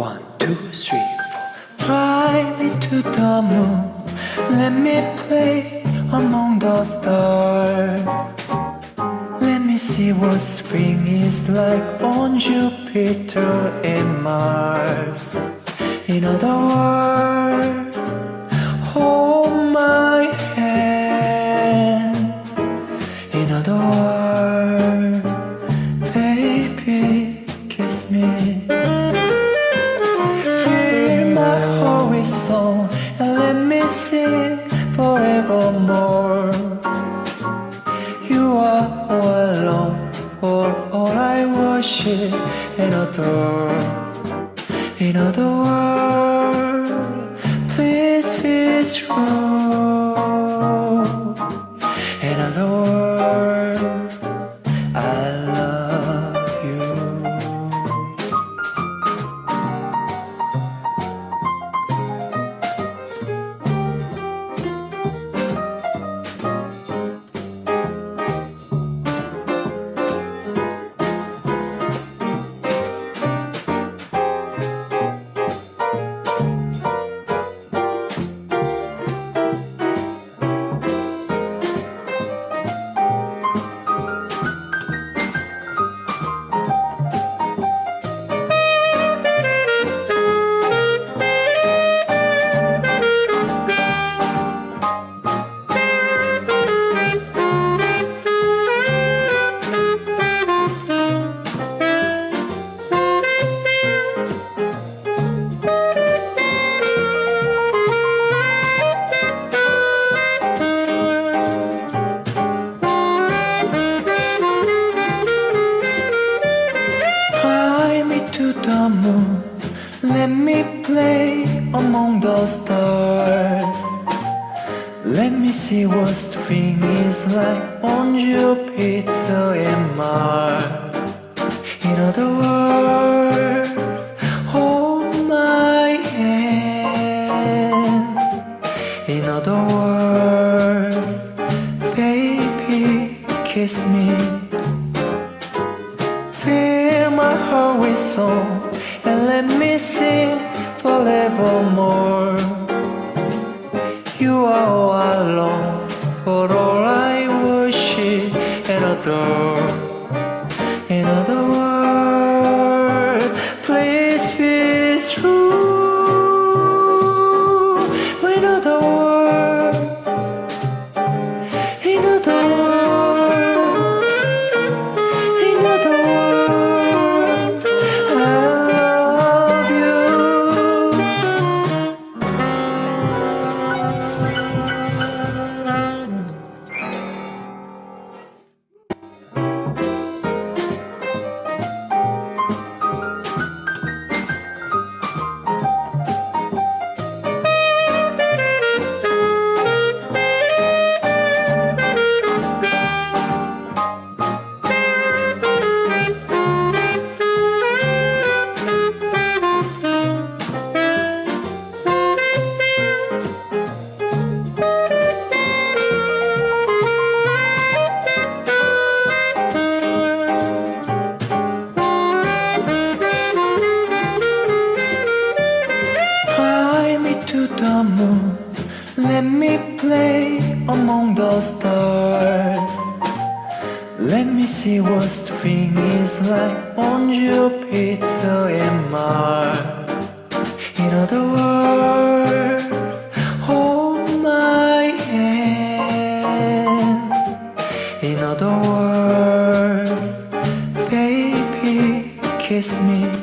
One, two, three, four. Fly me to the moon. Let me play among the stars. Let me see what spring is like on Jupiter and Mars. In other words, me forevermore. You are all alone, for all I worship and adore. In other words, please be true. The moon. Let me play among the stars. Let me see what spring is like on Jupiter and Mars. In other words, hold my hand. In other words, baby, kiss me. And let me sing forevermore. You are all alone, for all I worship and adore. Me play among the stars. Let me see what spring is like on Jupiter and Mars. In other words, hold my hand. In other words, baby, kiss me.